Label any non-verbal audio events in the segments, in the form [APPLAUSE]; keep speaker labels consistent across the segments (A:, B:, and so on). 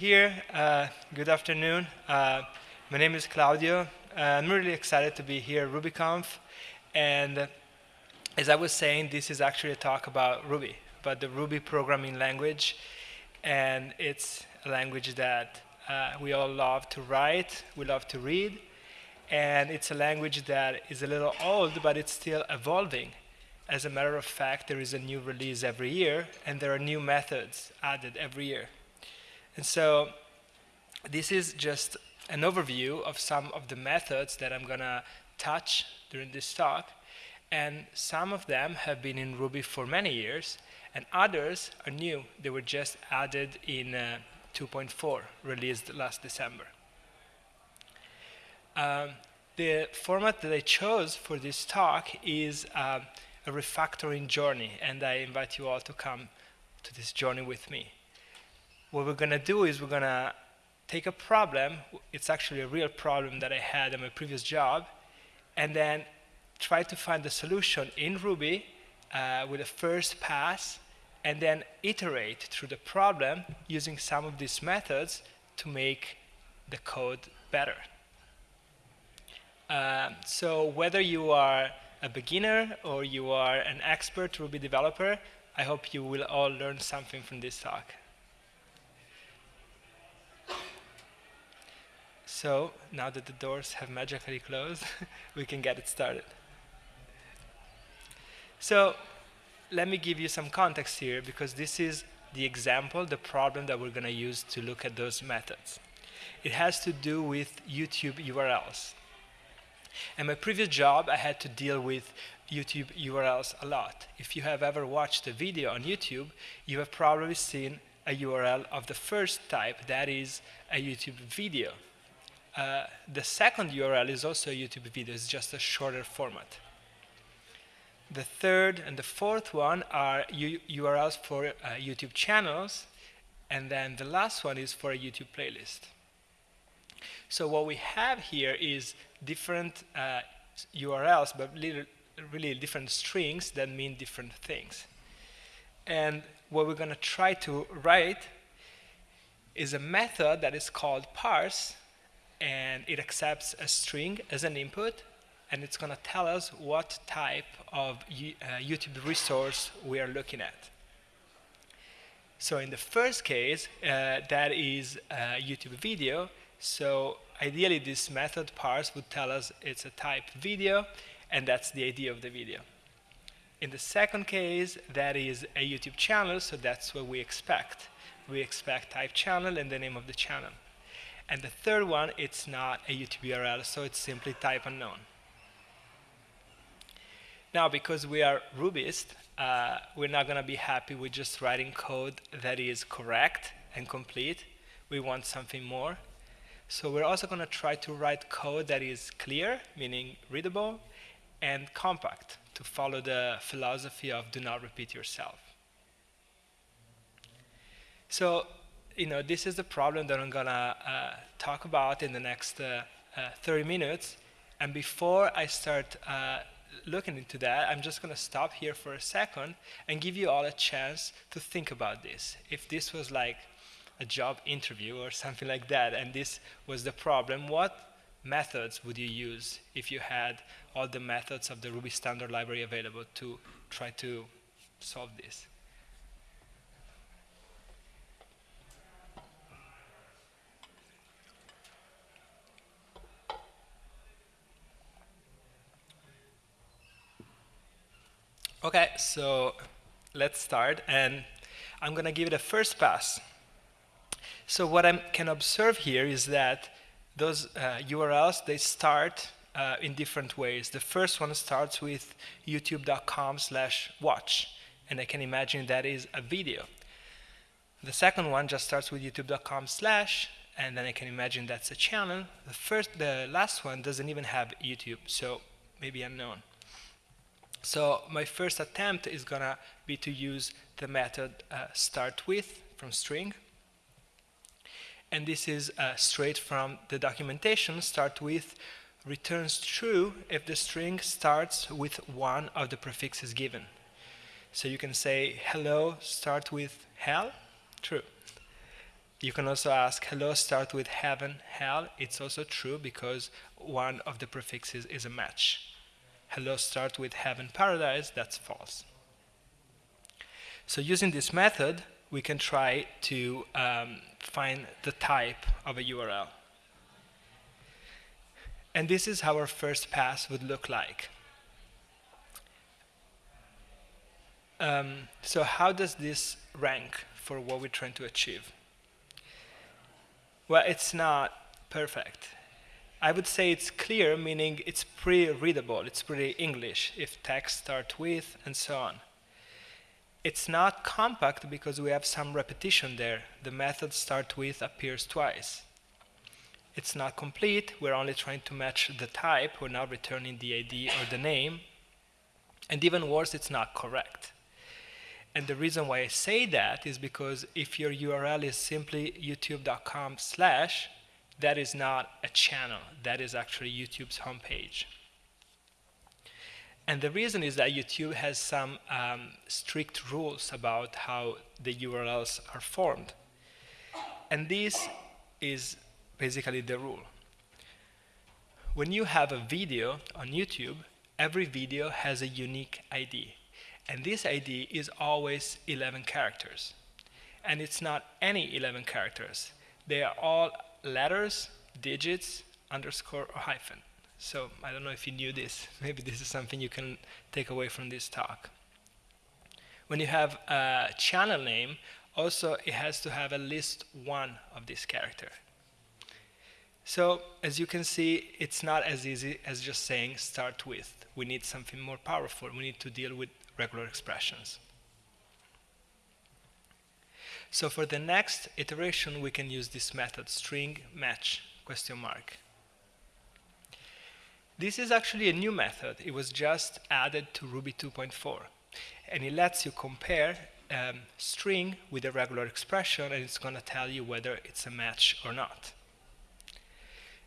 A: here. Uh, good afternoon. Uh, my name is Claudio. Uh, I'm really excited to be here at RubyConf. And as I was saying, this is actually a talk about Ruby, about the Ruby programming language. And it's a language that uh, we all love to write, we love to read. And it's a language that is a little old, but it's still evolving. As a matter of fact, there is a new release every year, and there are new methods added every year. And so this is just an overview of some of the methods that I'm going to touch during this talk. And some of them have been in Ruby for many years, and others are new. They were just added in uh, 2.4, released last December. Um, the format that I chose for this talk is uh, a refactoring journey, and I invite you all to come to this journey with me. What we're going to do is we're going to take a problem, it's actually a real problem that I had in my previous job, and then try to find the solution in Ruby uh, with a first pass, and then iterate through the problem using some of these methods to make the code better. Uh, so whether you are a beginner or you are an expert Ruby developer, I hope you will all learn something from this talk. So now that the doors have magically closed, [LAUGHS] we can get it started. So let me give you some context here because this is the example, the problem that we're going to use to look at those methods. It has to do with YouTube URLs. In my previous job, I had to deal with YouTube URLs a lot. If you have ever watched a video on YouTube, you have probably seen a URL of the first type, that is a YouTube video. Uh, the second URL is also a YouTube video, it's just a shorter format. The third and the fourth one are U URLs for uh, YouTube channels, and then the last one is for a YouTube playlist. So what we have here is different uh, URLs, but really different strings that mean different things. And what we're going to try to write is a method that is called parse, and it accepts a string as an input, and it's going to tell us what type of uh, YouTube resource we are looking at. So in the first case, uh, that is a YouTube video, so ideally, this method parse would tell us it's a type video, and that's the ID of the video. In the second case, that is a YouTube channel, so that's what we expect. We expect type channel and the name of the channel. And the third one, it's not a YouTube URL, so it's simply type unknown. Now, because we are Rubyist, uh, we're not going to be happy with just writing code that is correct and complete. We want something more. So we're also going to try to write code that is clear, meaning readable, and compact to follow the philosophy of do not repeat yourself. So, you know, this is the problem that I'm to uh, talk about in the next uh, uh, 30 minutes. And before I start uh, looking into that, I'm just to stop here for a second and give you all a chance to think about this. If this was like a job interview or something like that, and this was the problem, what methods would you use if you had all the methods of the Ruby standard library available to try to solve this? Okay, so let's start, and I'm going to give it a first pass. So what I can observe here is that those uh, URLs, they start uh, in different ways. The first one starts with youtube.com slash watch, and I can imagine that is a video. The second one just starts with youtube.com slash, and then I can imagine that's a channel. The first, the last one doesn't even have YouTube, so maybe unknown. So my first attempt is gonna be to use the method uh, start with from string, and this is uh, straight from the documentation, start with returns true if the string starts with one of the prefixes given. So you can say hello, start with hell, true. You can also ask, hello start with heaven, hell. It's also true because one of the prefixes is a match. Hello start with heaven, paradise, that's false. So using this method, we can try to um, find the type of a URL. And this is how our first pass would look like. Um, so how does this rank for what we're trying to achieve? Well, it's not perfect. I would say it's clear, meaning it's pretty readable, it's pretty English, if text start with, and so on. It's not compact because we have some repetition there. The method start with appears twice. It's not complete, we're only trying to match the type, we're not returning the ID or the name. And even worse, it's not correct. And the reason why I say that is because if your URL is simply youtube.com slash, that is not a channel. That is actually YouTube's homepage. And the reason is that YouTube has some um, strict rules about how the URLs are formed. And this is basically the rule. When you have a video on YouTube, every video has a unique ID. And this ID is always 11 characters. And it's not any 11 characters. They are all letters, digits, underscore, or hyphen. So I don't know if you knew this. [LAUGHS] Maybe this is something you can take away from this talk. When you have a channel name, also it has to have at least one of this character. So as you can see, it's not as easy as just saying start with. We need something more powerful. We need to deal with regular expressions. So for the next iteration, we can use this method, string match, question mark. This is actually a new method. It was just added to Ruby 2.4. And it lets you compare um, string with a regular expression, and it's going to tell you whether it's a match or not.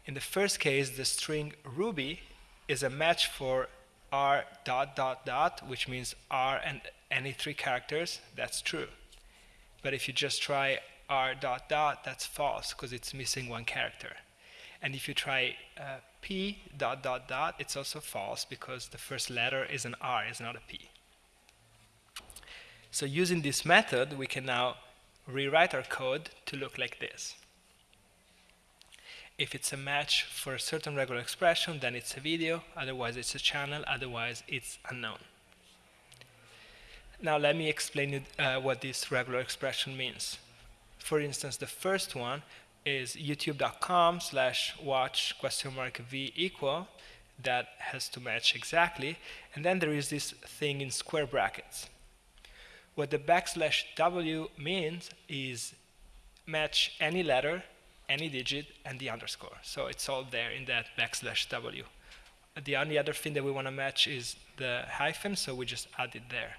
A: In the first case, the string Ruby is a match for r dot dot dot, which means r and any three characters, that's true. But if you just try r dot dot, that's false because it's missing one character. And if you try uh, p dot dot dot, it's also false because the first letter is an r, is not a p. So using this method, we can now rewrite our code to look like this. If it's a match for a certain regular expression, then it's a video, otherwise it's a channel, otherwise it's unknown. Now let me explain uh, what this regular expression means. For instance, the first one is youtube.com slash watch question mark v equal that has to match exactly and then there is this thing in square brackets what the backslash w means is match any letter any digit, and the underscore. So it's all there in that backslash w. The only other thing that we want to match is the hyphen, so we just add it there.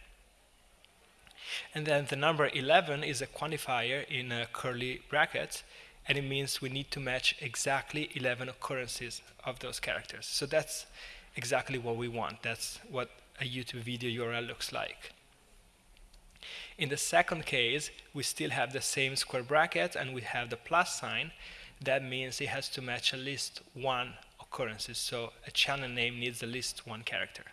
A: And then the number 11 is a quantifier in a curly brackets, and it means we need to match exactly 11 occurrences of those characters. So that's exactly what we want. That's what a YouTube video URL looks like. In the second case, we still have the same square bracket and we have the plus sign. That means it has to match at least one occurrences. So a channel name needs at least one character.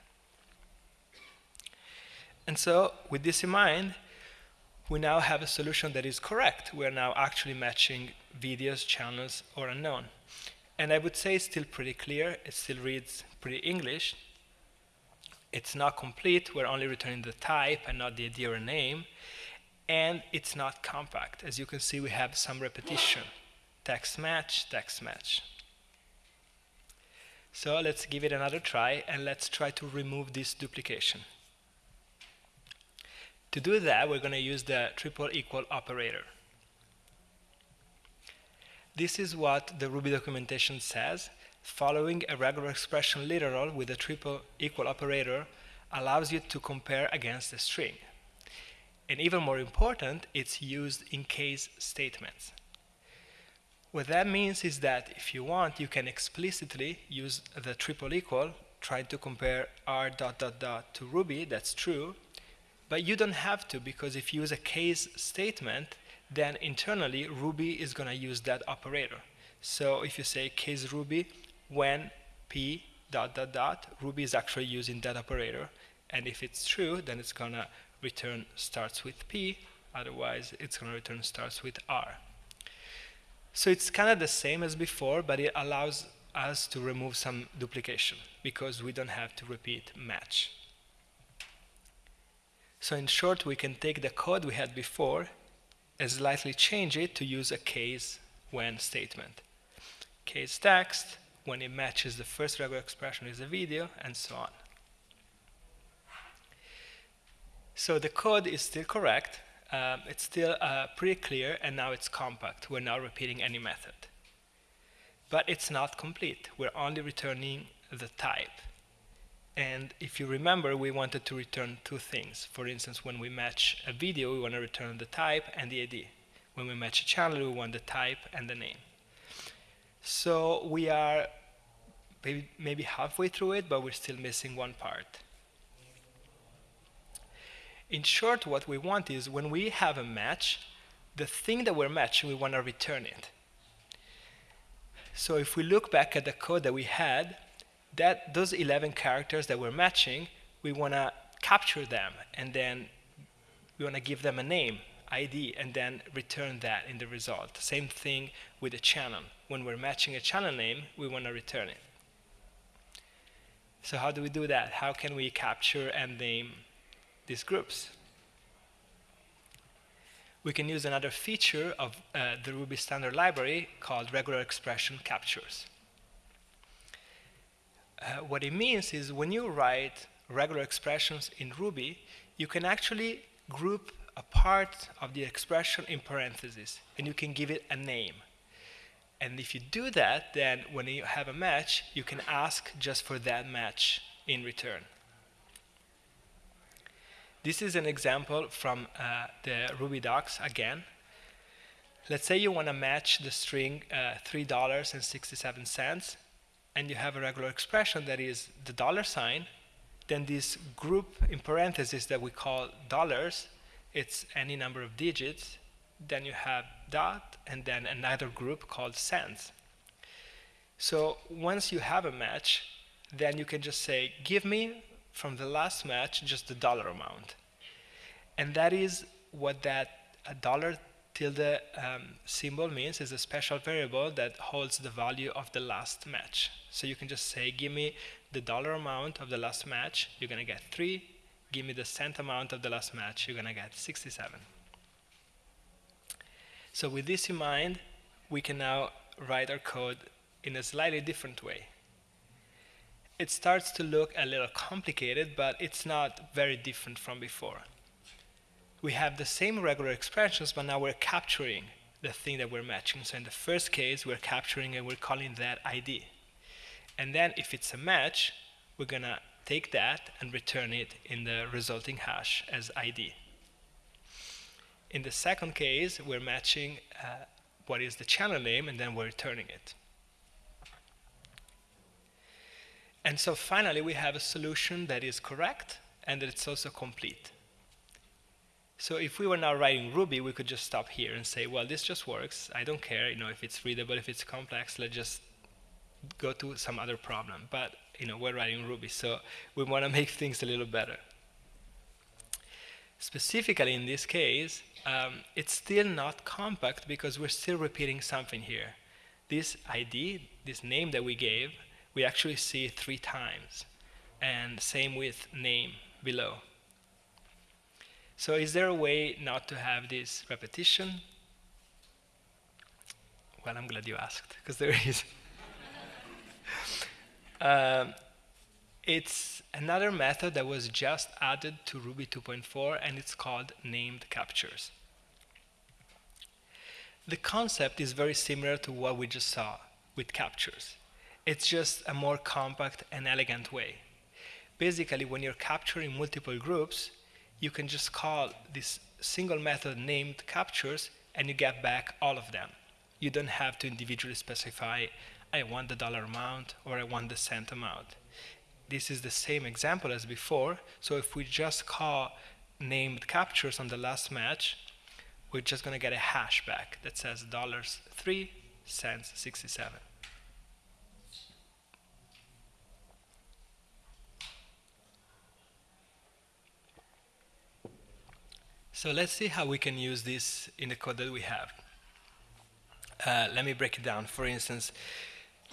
A: And so with this in mind, we now have a solution that is correct. We're now actually matching videos, channels, or unknown. And I would say it's still pretty clear. It still reads pretty English it's not complete, we're only returning the type and not the ID or name, and it's not compact. As you can see, we have some repetition. Text match, text match. So let's give it another try, and let's try to remove this duplication. To do that, we're going to use the triple equal operator. This is what the Ruby documentation says, Following a regular expression literal with a triple equal operator allows you to compare against a string. And even more important, it's used in case statements. What that means is that if you want, you can explicitly use the triple equal, try to compare r dot dot dot to Ruby, that's true, but you don't have to because if you use a case statement, then internally Ruby is going to use that operator. So if you say case Ruby when p dot dot dot, Ruby is actually using that operator. And if it's true, then it's going to return starts with p. Otherwise, it's going to return starts with r. So it's kind of the same as before, but it allows us to remove some duplication because we don't have to repeat match. So in short, we can take the code we had before and slightly change it to use a case when statement. Case text, when it matches the first regular expression is a video, and so on. So the code is still correct. Um, it's still uh, pretty clear, and now it's compact. We're not repeating any method. But it's not complete. We're only returning the type. And if you remember, we wanted to return two things. For instance, when we match a video, we want to return the type and the ID. When we match a channel, we want the type and the name. So we are maybe, halfway through it, but we're still missing one part. In short, what we want is when we have a match, the thing that we're matching, we want to return it. So if we look back at the code that we had, that those 11 characters that we're matching, we want to capture them, and then we want to give them a name, ID, and then return that in the result. Same thing with a channel. When we're matching a channel name, we want to return it. So how do we do that? How can we capture and name these groups? We can use another feature of uh, the Ruby standard library called regular expression captures. Uh, what it means is when you write regular expressions in Ruby, you can actually group a part of the expression in parentheses, and you can give it a name. And if you do that, then when you have a match, you can ask just for that match in return. This is an example from uh, the Ruby docs again. Let's say you want to match the string uh, $3.67 and you have a regular expression that is the dollar sign, then this group in parentheses that we call dollars, it's any number of digits, then you have dot, and then another group called cents. So once you have a match, then you can just say, give me from the last match just the dollar amount. And that is what that dollar tilde um, symbol means is a special variable that holds the value of the last match. So you can just say, give me the dollar amount of the last match, you're going to get 3. Give me the cent amount of the last match, you're going to get 67. So with this in mind, we can now write our code in a slightly different way. It starts to look a little complicated, but it's not very different from before we have the same regular expressions, but now we're capturing the thing that we're matching. So in the first case, we're capturing and we're calling that ID. And then if it's a match, we're going to take that and return it in the resulting hash as ID. In the second case, we're matching uh, what is the channel name, and then we're returning it. And so finally, we have a solution that is correct and that it's also complete. So if we were now writing Ruby, we could just stop here and say, well, this just works. I don't care, you know, if it's readable, if it's complex, let's just go to some other problem. But, you know, we're writing Ruby, so we want to [LAUGHS] make things a little better. Specifically in this case, um, it's still not compact because we're still repeating something here. This ID, this name that we gave, we actually see three times. And same with name below. So is there a way not to have this repetition? Well, I'm glad you asked, because there is. [LAUGHS] um, it's another method that was just added to Ruby 2.4, and it's called named captures. The concept is very similar to what we just saw with captures. It's just a more compact and elegant way. Basically, when you're capturing multiple groups, you can just call this single method named captures and you get back all of them. You don't have to individually specify, I want the dollar amount or I want the cent amount. This is the same example as before, so if we just call named captures on the last match, we're just going to get a hash back that says dollars 3 cents 67. So let's see how we can use this in the code that we have. Uh, let me break it down. For instance,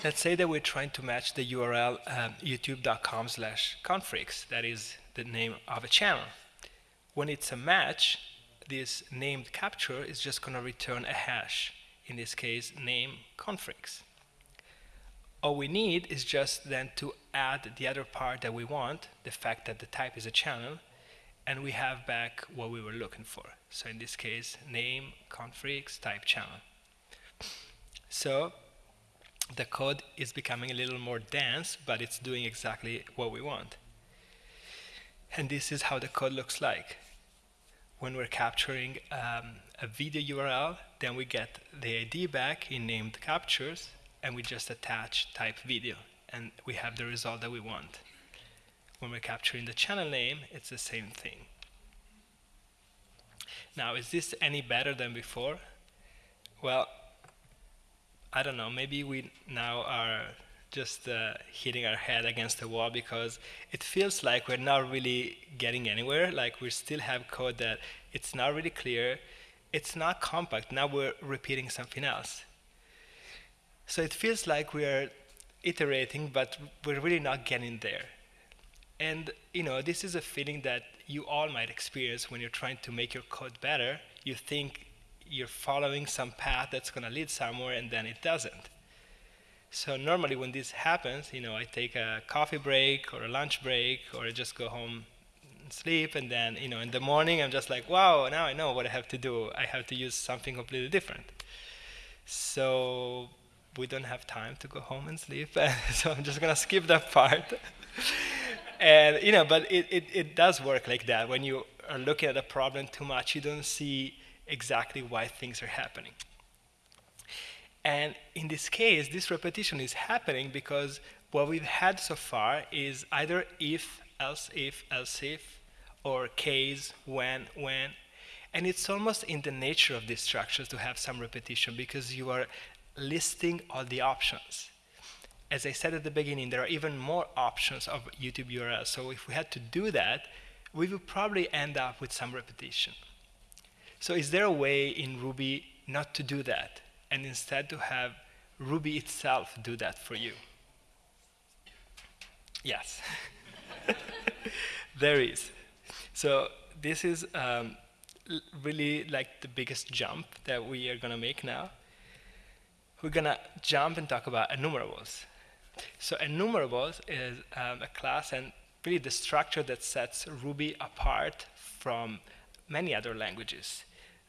A: let's say that we're trying to match the URL um, youtube.com slash confreaks. That is the name of a channel. When it's a match, this named capture is just going to return a hash. In this case, name confreaks. All we need is just then to add the other part that we want, the fact that the type is a channel, and we have back what we were looking for. So in this case, name confreaks type channel. So the code is becoming a little more dense, but it's doing exactly what we want. And this is how the code looks like. When we're capturing um, a video URL, then we get the ID back in named captures, and we just attach type video, and we have the result that we want. When we're capturing the channel name, it's the same thing. Now, is this any better than before? Well, I don't know, maybe we now are just uh, hitting our head against the wall because it feels like we're not really getting anywhere. Like we still have code that it's not really clear, it's not compact. Now we're repeating something else. So it feels like we're iterating, but we're really not getting there. And you know, this is a feeling that you all might experience when you're trying to make your code better. You think you're following some path that's going to lead somewhere and then it doesn't. So normally when this happens, you know, I take a coffee break or a lunch break or I just go home and sleep and then, you know, in the morning I'm just like, wow, now I know what I have to do. I have to use something completely different. So we don't have time to go home and sleep, [LAUGHS] so I'm just going to skip that part. And, you know, but it, it, it does work like that. When you are looking at a problem too much, you don't see exactly why things are happening. And in this case, this repetition is happening because what we've had so far is either if, else if, else if, or case, when, when. And it's almost in the nature of these structures to have some repetition because you are listing all the options. As I said at the beginning, there are even more options of YouTube URLs. So if we had to do that, we would probably end up with some repetition. So is there a way in Ruby not to do that and instead to have Ruby itself do that for you? Yes, [LAUGHS] there is. So this is um, really like the biggest jump that we are going to make now. We're going to jump and talk about enumerables. So enumerables is um, a class and really the structure that sets Ruby apart from many other languages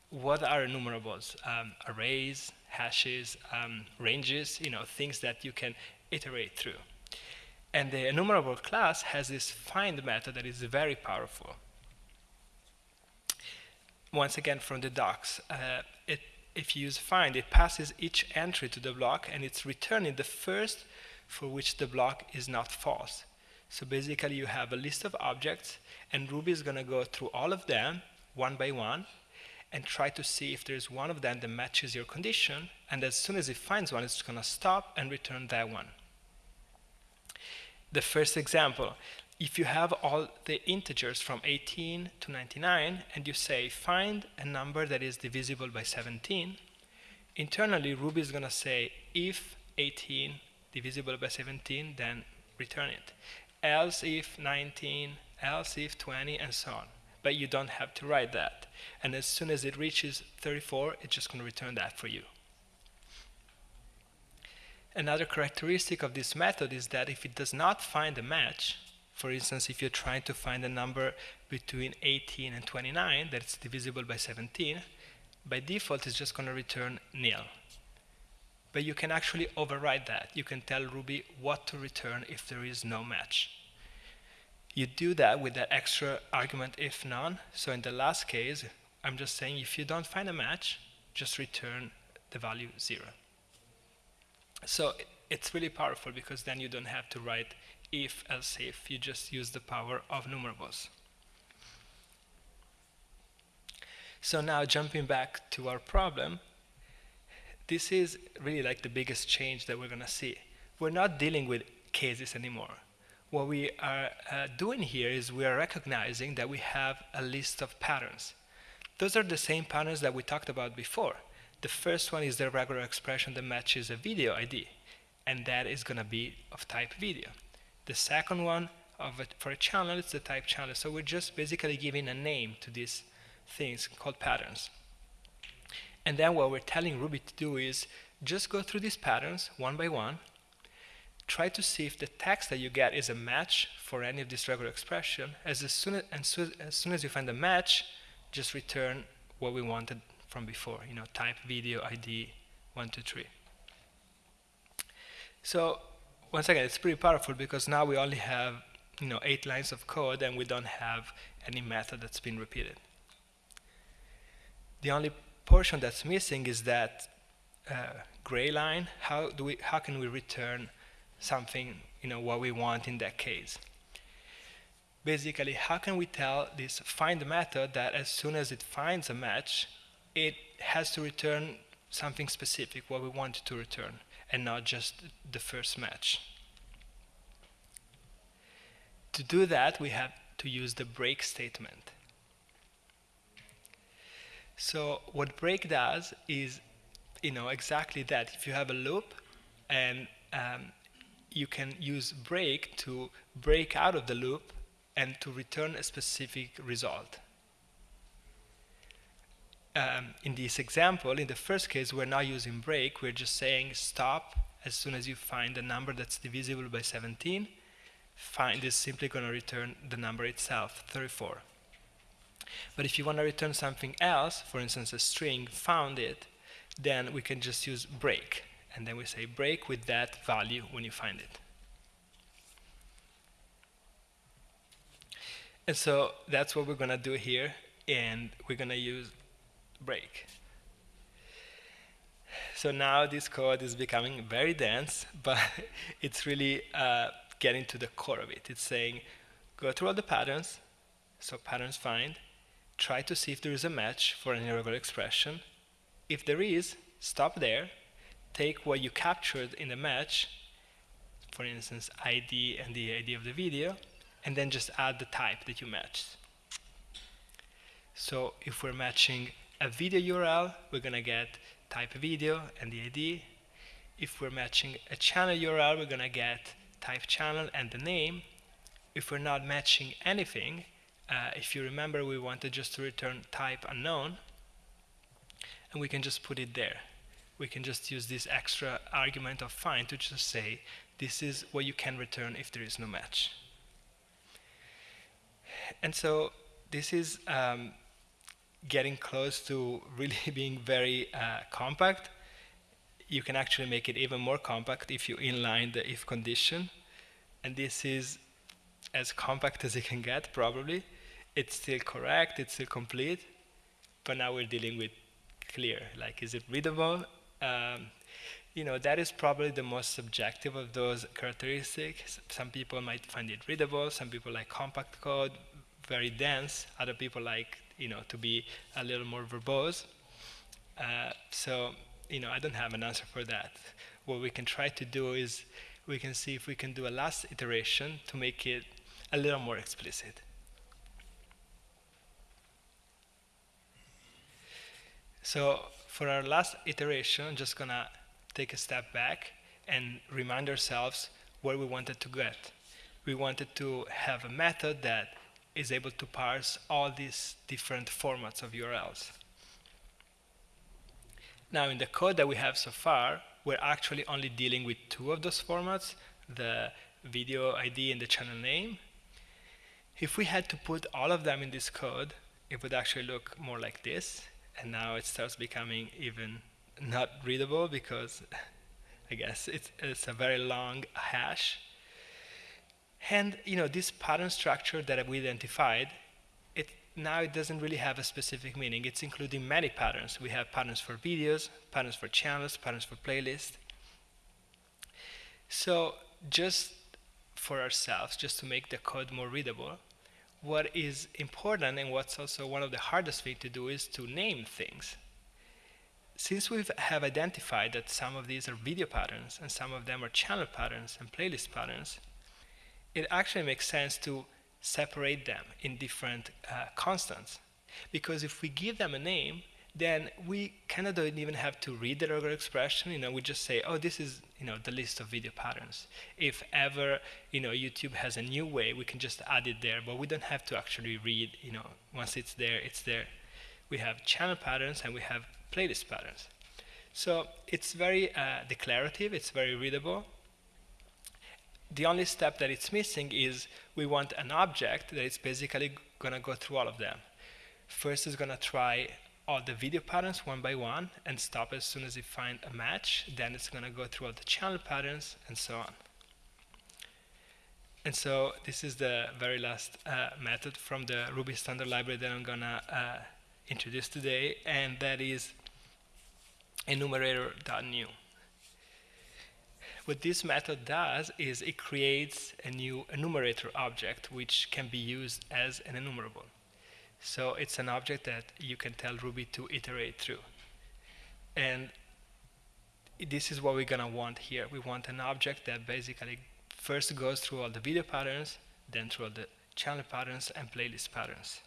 A: what are enumerables? Um, arrays, hashes, um, ranges, you know, things that you can iterate through. And the enumerable class has this find method that is very powerful. Once again, from the docs, uh, it, if you use find, it passes each entry to the block and it's returning the first for which the block is not false. So basically, you have a list of objects, and Ruby is going to go through all of them one by one and try to see if there's one of them that matches your condition. And as soon as it finds one, it's going to stop and return that one. The first example, if you have all the integers from 18 to 99 and you say find a number that is divisible by 17, internally Ruby is going to say if 18 divisible by 17, then return it. Else if 19, else if 20, and so on but you don't have to write that. And as soon as it reaches 34, it's just going to return that for you. Another characteristic of this method is that if it does not find a match, for instance, if you're trying to find a number between 18 and 29 that's divisible by 17, by default it's just going to return nil. But you can actually override that. You can tell Ruby what to return if there is no match. You do that with that extra argument if none. So in the last case, I'm just saying if you don't find a match, just return the value 0. So it's really powerful because then you don't have to write if, else if. You just use the power of numerables. So now jumping back to our problem, this is really like the biggest change that we're going to see. We're not dealing with cases anymore. What we are uh, doing here is we are recognizing that we have a list of patterns. Those are the same patterns that we talked about before. The first one is the regular expression that matches a video ID, and that is going to be of type video. The second one of for a channel it's the type channel. So we're just basically giving a name to these things called patterns. And then what we're telling Ruby to do is just go through these patterns one by one, try to see if the text that you get is a match for any of this regular expression. As, as, soon, as, as soon as you find a match, just return what we wanted from before, you know, type video ID 123. So once again, it's pretty powerful because now we only have you know, eight lines of code and we don't have any method that's been repeated. The only portion that's missing is that uh, gray line. How do we? How can we return something? You know what we want in that case. Basically, how can we tell this find method that as soon as it finds a match, it has to return something specific, what we want to return, and not just the first match. To do that, we have to use the break statement. So what break does is, you know, exactly that. If you have a loop and um, you can use break to break out of the loop and to return a specific result. Um, in this example, in the first case, we're not using break. We're just saying stop as soon as you find a number that's divisible by 17. Find is simply going to return the number itself, 34. But if you want to return something else, for instance, a string, found it, then we can just use break. And then we say break with that value when you find it. And so that's what we're going to do here. And we're going to use break. So now this code is becoming very dense, [LAUGHS] but it's really uh, getting to the core of it. It's saying, go through all the patterns, so patterns find, try to see if there is a match for an irregular expression. If there is, stop there, take what you captured in the match, for instance, ID and the ID of the video, and then just add the type that you matched. So if we're matching a video URL, we're going to get type video and the ID. If we're matching a channel URL, we're going to get type channel and the name. If we're not matching anything, uh, if you remember, we wanted just to return type unknown, and we can just put it there. We can just use this extra argument of find to just say, this is what you can return if there is no match. And so this is um, getting close to really [LAUGHS] being very uh, compact. You can actually make it even more compact if you inline the if condition. And this is as compact as it can get, probably it's still correct, it's still complete, but now we're dealing with clear, like is it readable? Um, you know, that is probably the most subjective of those characteristics. Some people might find it readable, some people like compact code, very dense, other people like, you know, to be a little more verbose. Uh, so, you know, I don't have an answer for that. What we can try to do is we can see if we can do a last iteration to make it a little more explicit. So for our last iteration, I'm just gonna take a step back and remind ourselves where we wanted to get. We wanted to have a method that is able to parse all these different formats of URLs. Now in the code that we have so far, we're actually only dealing with two of those formats, the video ID and the channel name. If we had to put all of them in this code, it would actually look more like this and now it starts becoming even not readable because I guess it's, it's a very long hash. And you know this pattern structure that we identified, it now it doesn't really have a specific meaning. It's including many patterns. We have patterns for videos, patterns for channels, patterns for playlists. So just for ourselves, just to make the code more readable, what is important and what's also one of the hardest things to do is to name things. Since we have identified that some of these are video patterns and some of them are channel patterns and playlist patterns, it actually makes sense to separate them in different uh, constants. Because if we give them a name, then we kind of don't even have to read the regular expression. You know, we just say, oh, this is you know the list of video patterns. If ever you know YouTube has a new way, we can just add it there, but we don't have to actually read. You know, once it's there, it's there. We have channel patterns and we have playlist patterns. So it's very uh, declarative. It's very readable. The only step that it's missing is we want an object that is basically going to go through all of them. First, it's going to try all the video patterns one by one and stop as soon as it finds a match. Then it's going to go through all the channel patterns and so on. And so this is the very last uh, method from the Ruby standard library that I'm going to uh, introduce today, and that is enumerator.new. What this method does is it creates a new enumerator object which can be used as an enumerable. So it's an object that you can tell Ruby to iterate through. And this is what we're going to want here. We want an object that basically first goes through all the video patterns, then through all the channel patterns and playlist patterns.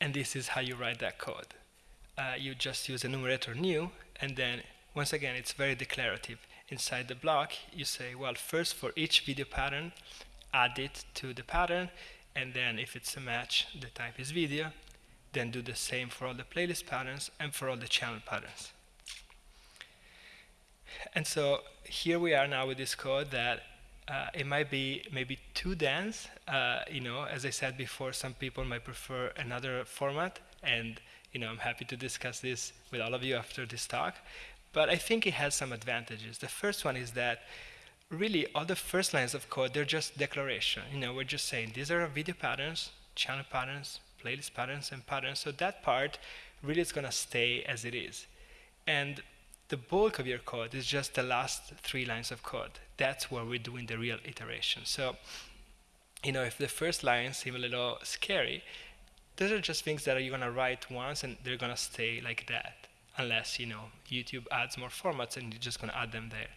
A: And this is how you write that code. Uh, you just use a enumerator new, and then once again, it's very declarative. Inside the block, you say, well, first for each video pattern, add it to the pattern, and then if it's a match the type is video then do the same for all the playlist patterns and for all the channel patterns. And so here we are now with this code that uh, it might be maybe too dense uh, you know as I said before some people might prefer another format. And you know I'm happy to discuss this with all of you after this talk. But I think it has some advantages. The first one is that really all the first lines of code, they're just declaration. You know, we're just saying these are video patterns, channel patterns, playlist patterns, and patterns. So that part really is going to stay as it is. And the bulk of your code is just the last three lines of code. That's where we're doing the real iteration. So, you know, if the first lines seem a little scary, those are just things that you're going to write once and they're going to stay like that. Unless, you know, YouTube adds more formats and you're just going to add them there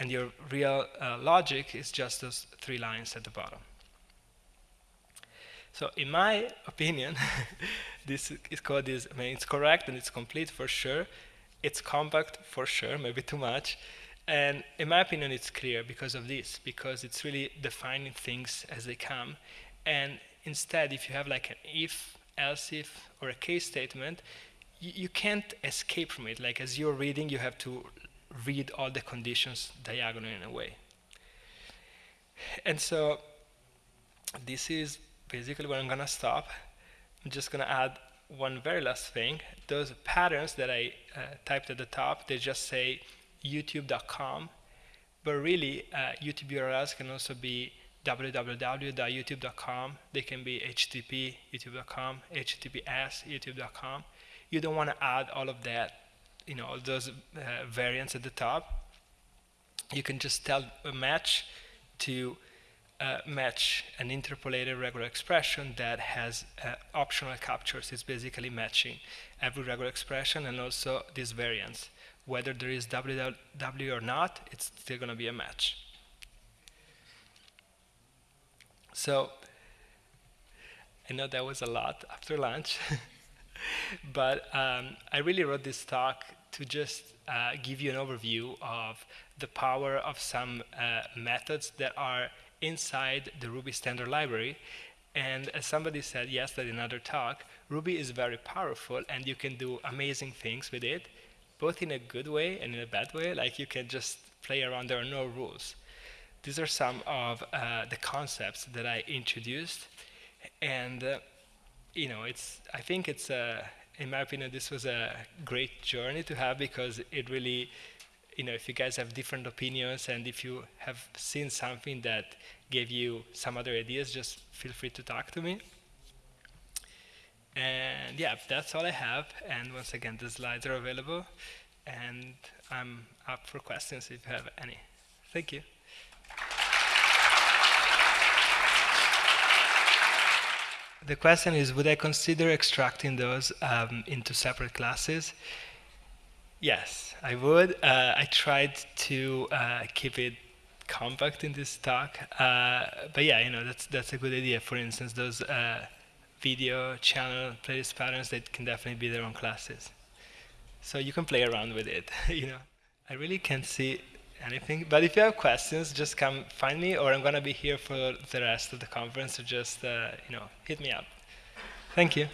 A: and your real uh, logic is just those three lines at the bottom. So in my opinion, [LAUGHS] this is code is, I mean, it's correct and it's complete for sure. It's compact for sure, [LAUGHS] maybe too much. And in my opinion, it's clear because of this, because it's really defining things as they come. And instead, if you have like an if, else if, or a case statement, you, you can't escape from it. Like as you're reading, you have to read all the conditions diagonally in a way. And so this is basically where I'm going to stop. I'm just going to add one very last thing. Those patterns that I uh, typed at the top, they just say youtube.com, but really uh, YouTube URLs can also be www.youtube.com. They can be HTTP, youtube.com, HTTPS, youtube.com. You don't want to add all of that you know all those uh, variants at the top you can just tell a match to uh, match an interpolated regular expression that has uh, optional captures. It's basically matching every regular expression and also these variants. Whether there is WW or not, it's still going to be a match. So I know that was a lot after lunch, [LAUGHS] but um, I really wrote this talk to just uh, give you an overview of the power of some uh, methods that are inside the Ruby standard library. And as somebody said yesterday in another talk, Ruby is very powerful and you can do amazing things with it, both in a good way and in a bad way. Like you can just play around, there are no rules. These are some of uh, the concepts that I introduced. And, uh, you know, it's, I think it's a, in my opinion, this was a great journey to have because it really, you know, if you guys have different opinions and if you have seen something that gave you some other ideas, just feel free to talk to me. And yeah, that's all I have. And once again, the slides are available. And I'm up for questions if you have any. Thank you. The question is, would I consider extracting those um, into separate classes? Yes, I would. Uh, I tried to uh, keep it compact in this talk, uh, but yeah, you know that's that's a good idea. For instance, those uh, video channel playlist patterns that can definitely be their own classes. So you can play around with it. [LAUGHS] you know, I really can't see anything. But if you have questions, just come find me, or I'm gonna be here for the rest of the conference. So just uh, you know, hit me up. Thank you.